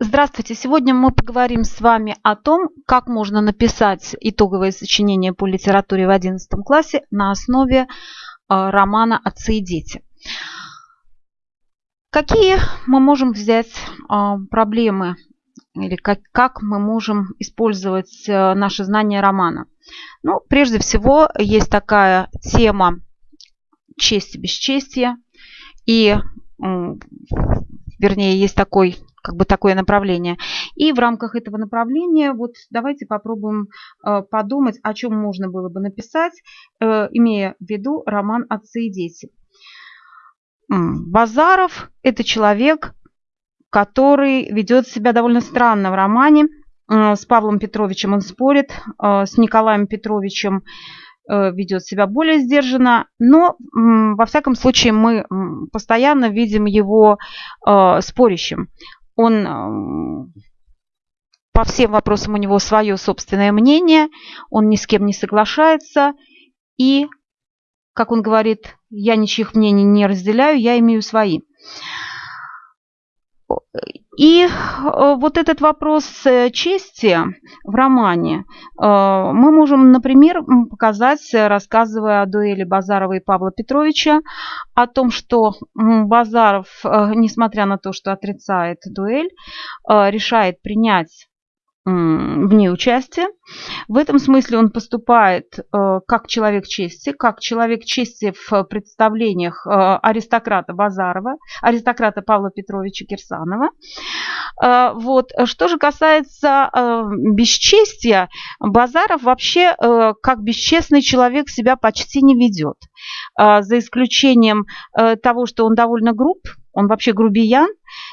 Здравствуйте! Сегодня мы поговорим с вами о том, как можно написать итоговое сочинение по литературе в 11 классе на основе э, романа «Отцы и дети». Какие мы можем взять э, проблемы или как, как мы можем использовать э, наши знания романа? Ну, прежде всего, есть такая тема честь и бесчестие. И, вернее, есть такой как бы такое направление. И в рамках этого направления вот давайте попробуем э, подумать, о чем можно было бы написать, э, имея в виду роман «Отцы и дети». Базаров – это человек, который ведет себя довольно странно в романе. Э, с Павлом Петровичем он спорит, с Николаем Петровичем ведет себя более сдержанно, но во всяком случае мы постоянно видим его спорящим он по всем вопросам у него свое собственное мнение, он ни с кем не соглашается, и, как он говорит, я ничьих мнений не разделяю, я имею свои. И э, вот этот вопрос э, чести в романе э, мы можем, например, показать, рассказывая о дуэли Базарова и Павла Петровича, о том, что Базаров, несмотря на то, что отрицает дуэль, решает принять в ней участие. В этом смысле он поступает э, как человек чести, как человек чести в представлениях э, аристократа Базарова, аристократа Павла Петровича Кирсанова. Э, вот. Что же касается бесчестия, Базаров вообще как бесчестный человек себя почти не ведет. За исключением того, что он довольно груб, он вообще грубиян,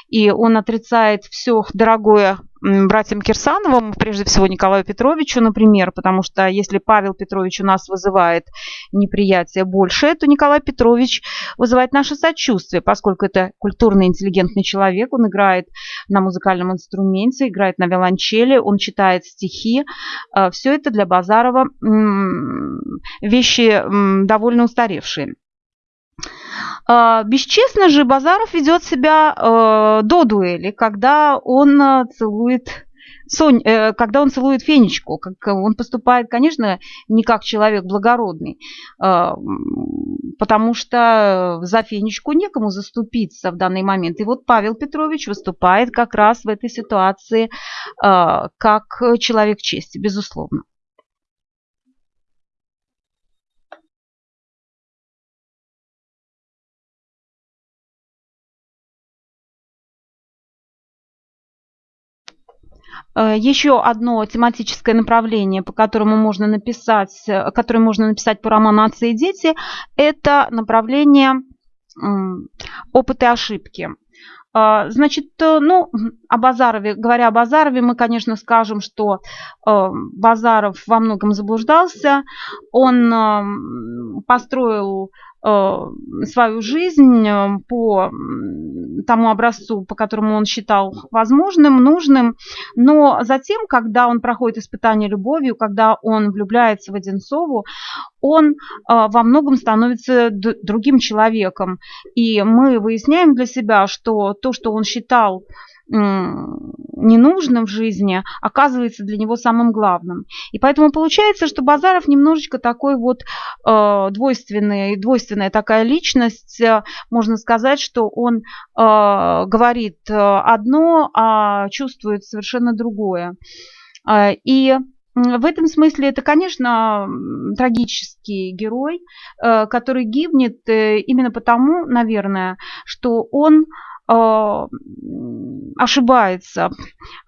и он отрицает все дорогое братьям Кирсановым, прежде всего Николаю Петровичу, например, потому что если Павел Петрович у нас вызывает неприятие больше, то Николай Петрович вызывает наше сочувствие, поскольку это культурный, интеллигентный человек, он играет на музыкальном инструменте, играет на виолончели, он читает стихи. А, все это для Базарова вещи довольно устаревшие. А, бесчестно же Базаров ведет себя э, до дуэли, когда он э, целует Сонь, э, когда он целует Фенечку, как он поступает, конечно, не как человек благородный, потому что за Фенечку некому заступиться в данный момент. И вот Павел Петрович выступает как раз в этой ситуации как человек чести, безусловно. Еще одно тематическое направление, по которому можно написать, э, которое можно написать по роману «Отцы и дети», это направление опыт и ошибки. Э, значит, ну, о Базарове, говоря о Базарове, мы, конечно, скажем, что Базаров во многом заблуждался. Он построил Э, свою жизнь э, по тому образцу, по которому он считал возможным, нужным. Но затем, когда он проходит испытание любовью, когда он влюбляется в Одинцову, он э, во многом становится другим человеком. И мы выясняем для себя, что то, что он считал ненужным в жизни, оказывается для него самым главным. И поэтому получается, что Базаров немножечко такой вот э, двойственный, двойственная такая личность. Э, можно сказать, что он э, говорит э, одно, а чувствует совершенно другое. Э, и в этом смысле это, конечно, трагический герой, который гибнет именно потому, наверное, что он ошибается,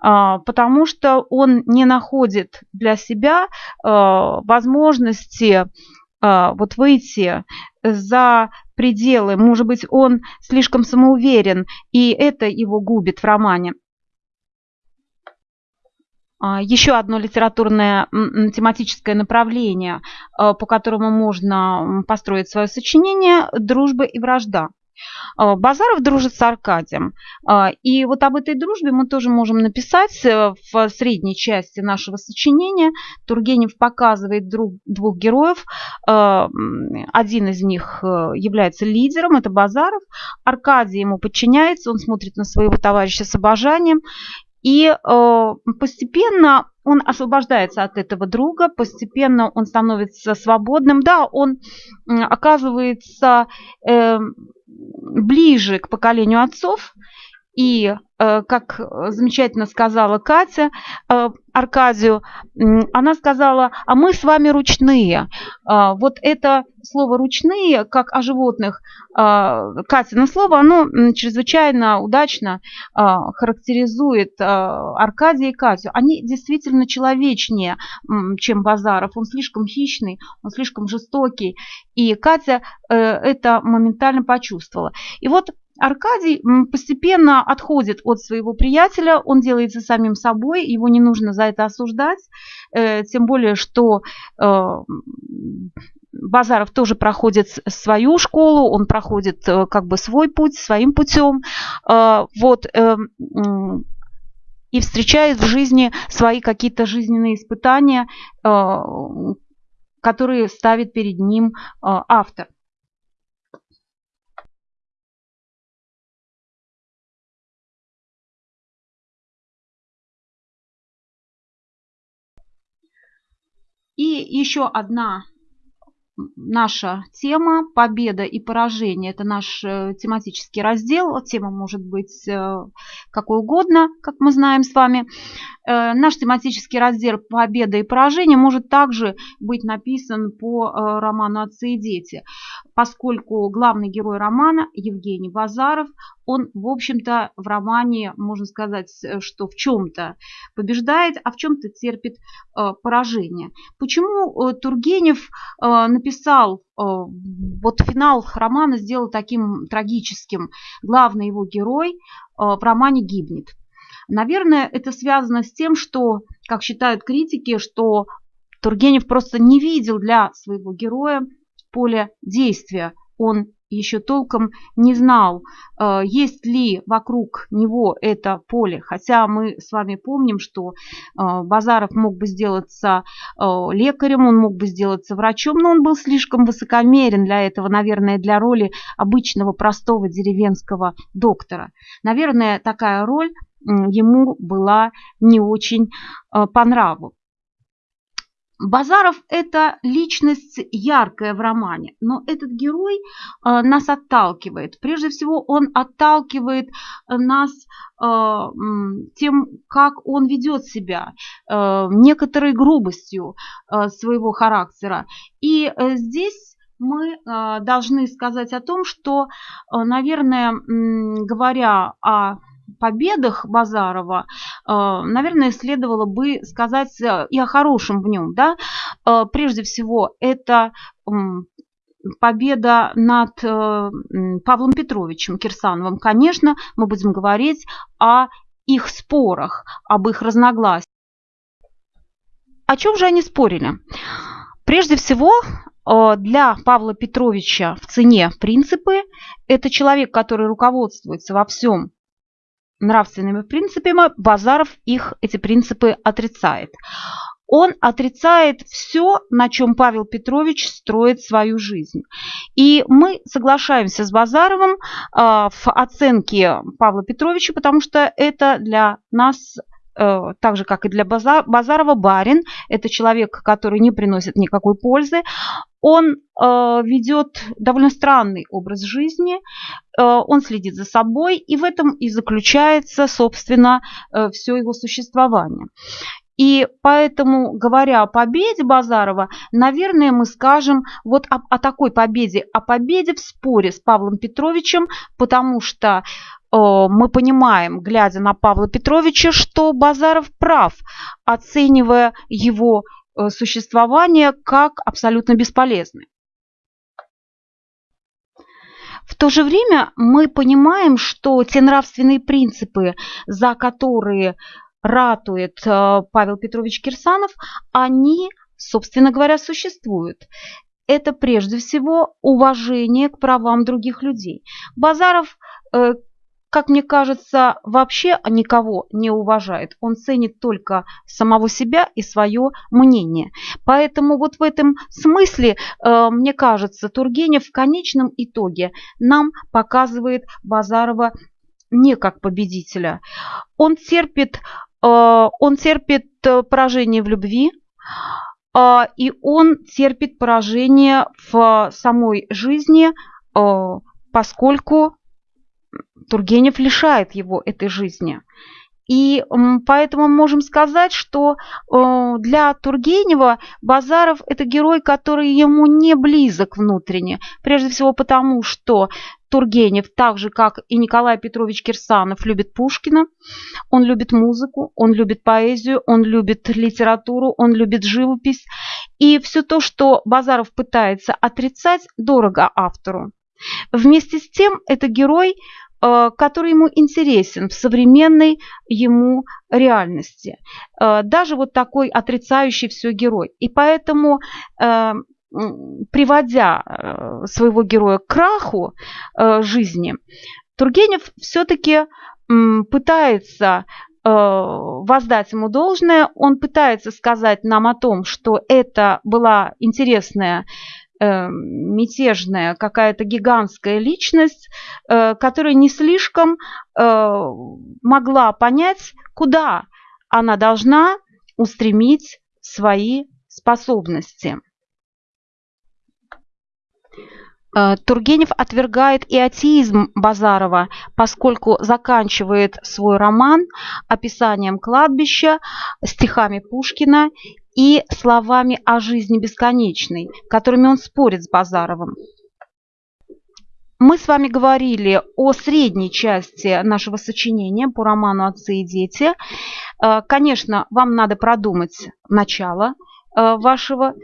а, потому что он не находит для себя а, возможности вот выйти за пределы. Может быть, он слишком самоуверен, и это его губит в романе. Еще одно литературное тематическое направление, по которому можно построить свое сочинение – дружба и вражда. А, Базаров дружит с Аркадием. А, и вот об этой дружбе мы тоже можем написать э, в средней части нашего сочинения. Тургенев показывает друг, двух героев. Один из них э, является лидером, это Базаров. Аркадий ему подчиняется, он смотрит на своего товарища с обожанием. И э, постепенно он освобождается от этого друга, постепенно он становится свободным. Да, он оказывается э, ближе к поколению отцов, и, э, как замечательно сказала Катя э, Аркадию, она сказала, а мы с вами ручные. А, вот это слово «ручные», как о животных, а, Катина слово, оно чрезвычайно удачно а, характеризует Аркадия и Катю. Они действительно человечнее, чем Базаров. Он слишком хищный, он слишком жестокий. И Катя э, это моментально почувствовала. И вот Аркадий постепенно отходит от своего приятеля, он делается самим собой, его не нужно за это осуждать, э, тем более, что э, Базаров тоже проходит свою школу, он проходит э, как бы свой путь, своим путем. Вот, и встречает в жизни свои какие-то жизненные испытания, которые ставит перед ним автор. И еще одна наша тема «Победа и поражение». Это наш э, тематический раздел. Тема может быть э, какой угодно, как мы знаем с вами. Э, наш тематический раздел «Победа и поражение» может также быть написан по роману «Отцы и дети», поскольку главный герой романа Евгений Базаров, он, в общем-то, в романе, можно сказать, э, что в чем-то побеждает, а в чем-то терпит поражение. Почему Тургенев написал вот финал романа сделал таким трагическим. Главный его герой в романе гибнет. Наверное, это связано с тем, что, как считают критики, что Тургенев просто не видел для своего героя поле действия. Он еще толком не знал, э, есть ли вокруг него это поле. Хотя мы с вами помним, что э, Базаров мог бы сделаться э, лекарем, он мог бы сделаться врачом, но он был слишком высокомерен для этого, наверное, для роли обычного простого деревенского доктора. Наверное, такая роль ему была не очень по нраву. Базаров – это личность яркая в романе, но этот герой э, нас отталкивает. Прежде всего, он отталкивает нас э, тем, как он ведет себя, некоторой грубостью своего характера. И здесь мы должны сказать о том, что, наверное, говоря о победах Базарова, э, наверное, следовало бы сказать э, и о хорошем в нем. Да? Э, прежде всего, это победа над Павлом Петровичем Кирсановым. Конечно, мы будем говорить о их спорах, об их разногласиях. О чем же они спорили? Прежде всего, для Павла Петровича в цене принципы – это человек, который руководствуется во всем нравственными принципами, Базаров их, эти принципы, отрицает. Он отрицает все, на чем Павел Петрович строит свою жизнь. И мы соглашаемся с Базаровым э, в оценке Павла Петровича, потому что это для нас так же, как и для Базарова, барин – это человек, который не приносит никакой пользы. Он э, ведет довольно странный образ жизни, э, он следит за собой, и в этом и заключается, собственно, э, все его существование. И поэтому, говоря о победе Базарова, наверное, мы скажем вот о, о такой победе, о победе в споре с Павлом Петровичем, потому что э, мы понимаем, глядя на Павла Петровича, что Базаров прав, оценивая его Э, существования как абсолютно бесполезны. В то же время мы понимаем, что те нравственные принципы, за которые ратует э, Павел Петрович Кирсанов, они, собственно говоря, существуют. Это прежде всего уважение к правам других людей. Базаров э, как мне кажется, вообще никого не уважает. Он ценит только самого себя и свое мнение. Поэтому вот в этом смысле, э, мне кажется, Тургенев в конечном итоге нам показывает Базарова не как победителя. Он терпит, он терпит поражение в любви, и он терпит поражение в самой жизни, поскольку Тургенев лишает его этой жизни. И поэтому мы можем сказать, что э, для Тургенева Базаров – это герой, который ему не близок внутренне. Прежде всего потому, что Тургенев, так же как и Николай Петрович Кирсанов, любит Пушкина, он любит музыку, он любит поэзию, он любит литературу, он любит живопись. И все то, что Базаров пытается отрицать, дорого автору. Вместе с тем, это герой, который ему интересен в современной ему реальности. Э, даже вот такой отрицающий все герой. И поэтому э, приводя своего героя к краху жизни, Тургенев все-таки пытается воздать ему должное, он пытается сказать нам о том, что это была интересная э, мятежная какая-то гигантская личность, э, которая не слишком э, могла понять, куда она должна устремить свои способности. Э, Тургенев отвергает и атеизм Базарова, поскольку заканчивает свой роман описанием кладбища, стихами Пушкина и словами о жизни бесконечной, которыми он спорит с Базаровым. Мы с вами говорили о средней части нашего сочинения по роману «Отцы и дети». Э, конечно, вам надо продумать начало э, вашего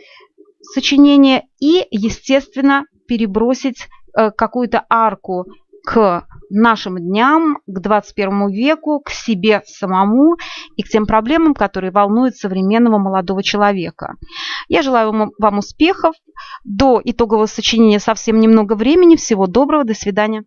сочинения и, естественно, перебросить э, какую-то арку к нашим дням, к 21 веку, к себе самому и к тем проблемам, которые волнуют современного молодого человека. Я желаю вам, успехов. До итогового сочинения совсем немного времени. Всего доброго. До свидания.